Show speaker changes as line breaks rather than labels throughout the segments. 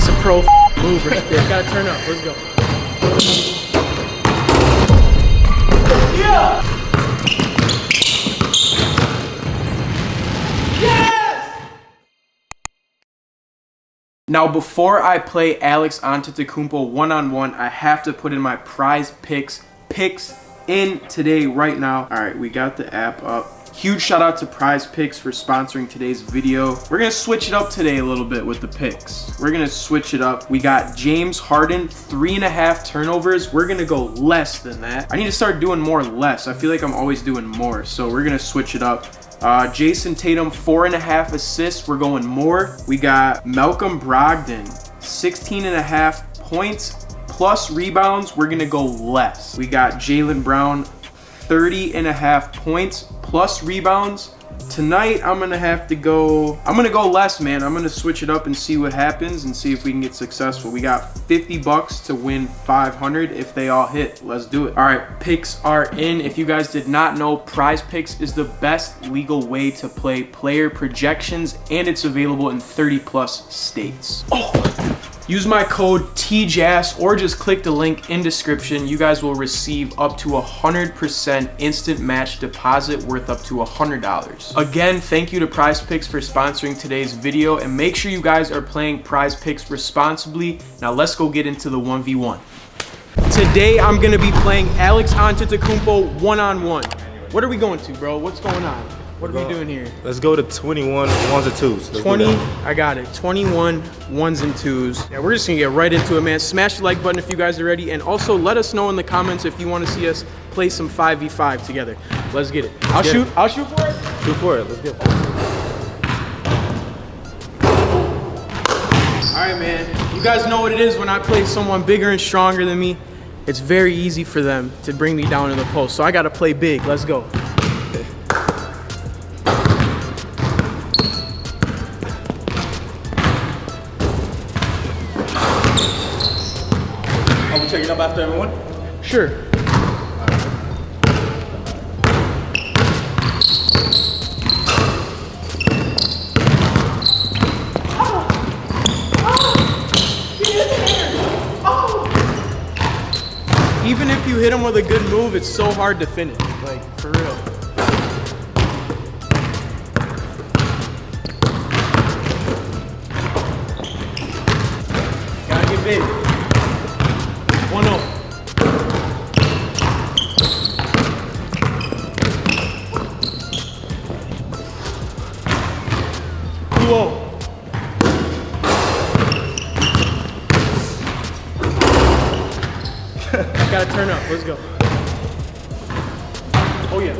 That's a pro move right there. Gotta turn up. Let's go. Yeah! Now, before I play Alex Antetokounmpo one-on-one, I have to put in my prize picks picks in today right now. All right, we got the app up. Huge shout out to Prize Picks for sponsoring today's video. We're gonna switch it up today a little bit with the picks. We're gonna switch it up. We got James Harden, three and a half turnovers. We're gonna go less than that. I need to start doing more less. I feel like I'm always doing more, so we're gonna switch it up. Uh, Jayson Tatum, four and a half assists. We're going more. We got Malcolm Brogdon, 16 and a half points plus rebounds. We're gonna go less. We got Jaylen Brown, 30 and a half points plus rebounds. Tonight, I'm gonna have to go, I'm gonna go less, man. I'm gonna switch it up and see what happens and see if we can get successful. We got 50 bucks to win 500 if they all hit. Let's do it. All right, picks are in. If you guys did not know, Prize Picks is the best legal way to play player projections and it's available in 30 plus states. Oh! Use my code TJAS or just click the link in description. You guys will receive up to a 100% instant match deposit worth up to $100. Again, thank you to Prize Picks for sponsoring today's video and make sure you guys are playing Prize Picks responsibly. Now let's go get into the 1v1. Today I'm gonna be playing Alex Antetokounmpo one-on-one. What are we going to, bro? What's going on? What are we doing here?
Let's go to 21 ones and twos. Let's
20, I got it. 21 ones and twos. Yeah, we're just gonna get right into it, man. Smash the like button if you guys are ready. And also let us know in the comments if you wanna see us play some 5v5 together. Let's get it. I'll
get
shoot,
it.
I'll shoot for it.
Shoot for it, let's go.
All right, man. You guys know what it is when I play someone bigger and stronger than me. It's very easy for them to bring me down in the post. So I gotta play big. Let's go.
Checking up after everyone?
Sure. Even if you hit him with a good move, it's so hard to finish. Like, for real. Oh. Gotta turn up. Let's go. Oh yeah.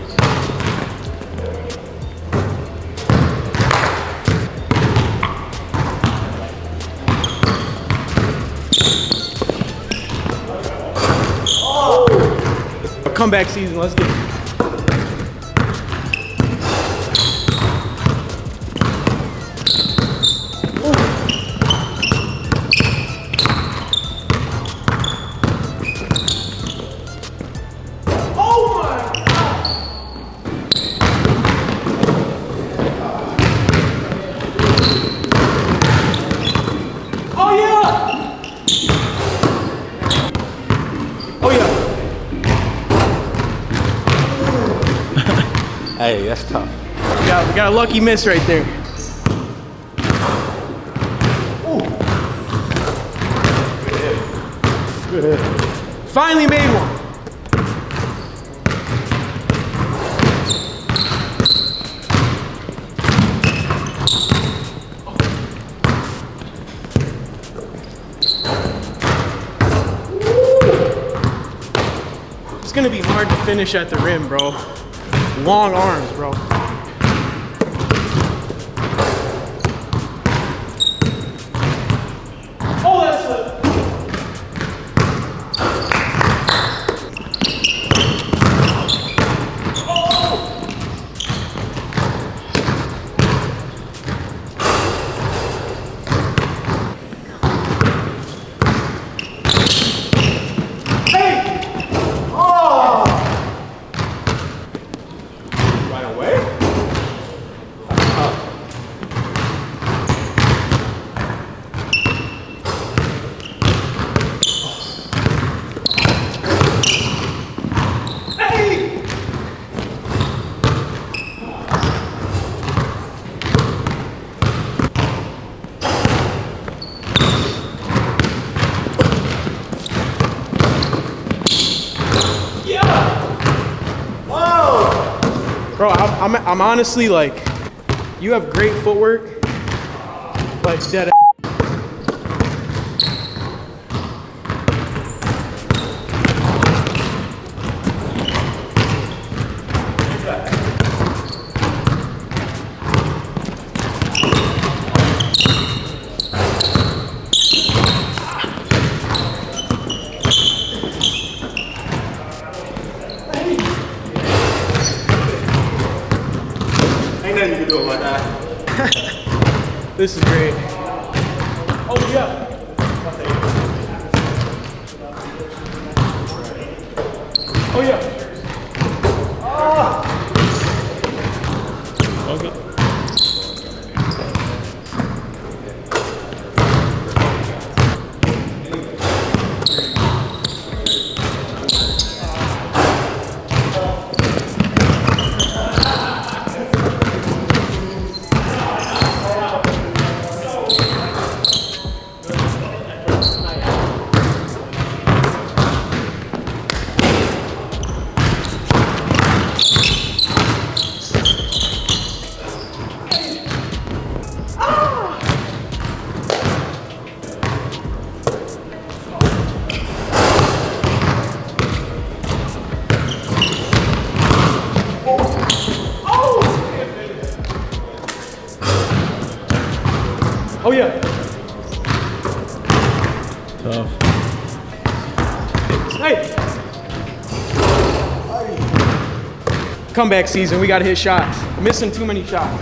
A comeback season. Let's get it.
Hey, that's tough.
We got, we got a lucky miss right there. Finally made one. It's gonna be hard to finish at the rim, bro. Long arms, bro. I'm, I'm honestly like, you have great footwork, but dead. This is great. Oh yeah. Oh yeah. Oh Comeback season. We gotta hit shots. Missing too many shots.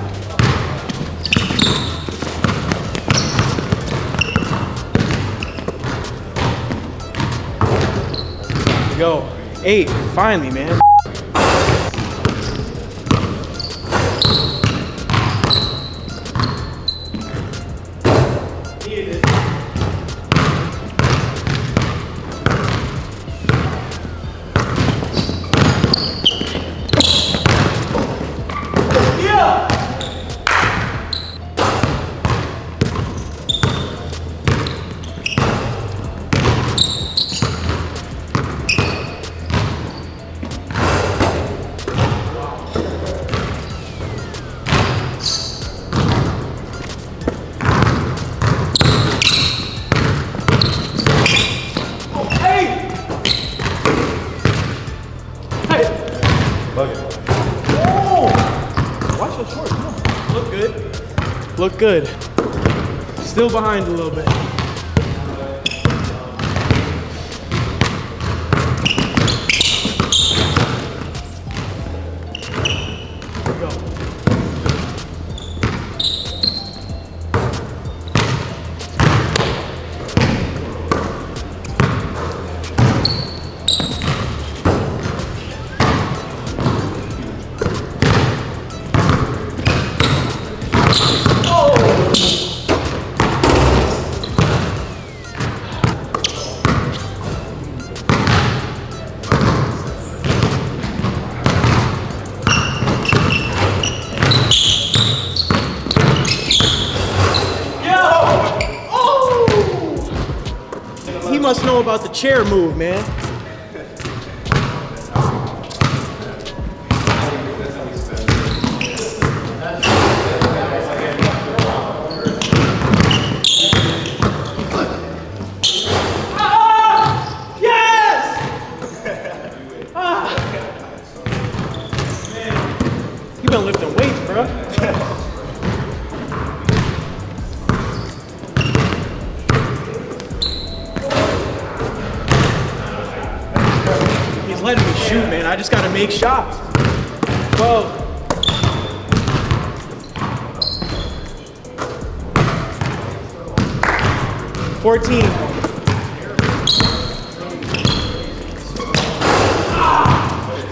Go. Eight. Finally, man. Look good. Still behind a little bit. Must know about the chair move, man. Ah! Yes! Ah! You been lifting weights, bro. Gotta shots. 12. Fourteen.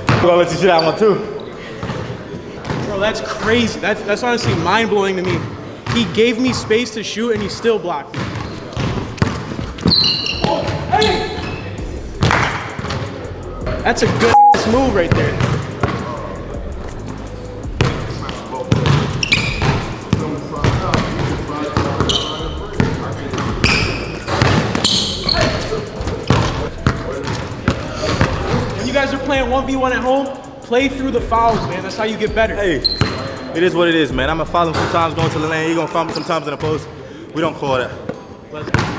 I'm gonna let you shit that one too.
Bro, that's crazy. That's, that's honestly mind blowing to me. He gave me space to shoot and he still blocked me. That's a good move right there. When you guys are playing 1v1 at home, play through the fouls, man. That's how you get better.
Hey, it is what it is, man. I'm gonna foul him sometimes going to the lane. He gonna foul me sometimes in the post. We don't call that.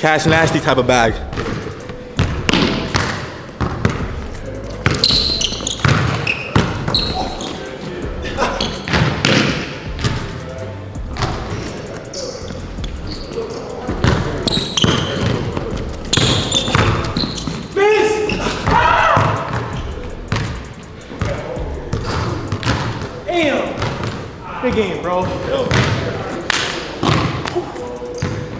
Cash nasty type of bag.
Damn. Big game, bro.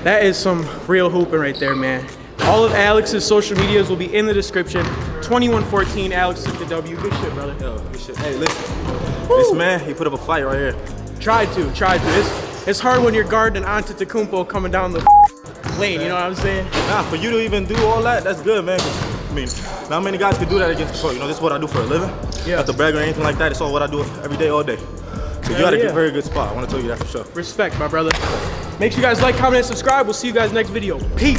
That is some real hooping right there, man. All of Alex's social medias will be in the description. 2114 Alex took the W. Good shit, brother.
Yo, this shit. Hey, listen. This man, he put up a fight right here.
Tried to, tried to. It's, it's hard when you're guarding Antetokounmpo coming down the lane, you know what I'm saying?
Nah, for you to even do all that, that's good, man. I mean, not many guys can do that against the pro. You know, this is what I do for a living.
Yeah.
Not to brag or anything like that. It's all what I do every day, all day. So you got a
yeah.
a very good spot. I want to tell you that for sure.
Respect, my brother. Make sure you guys like, comment, and subscribe. We'll see you guys next video. Peace.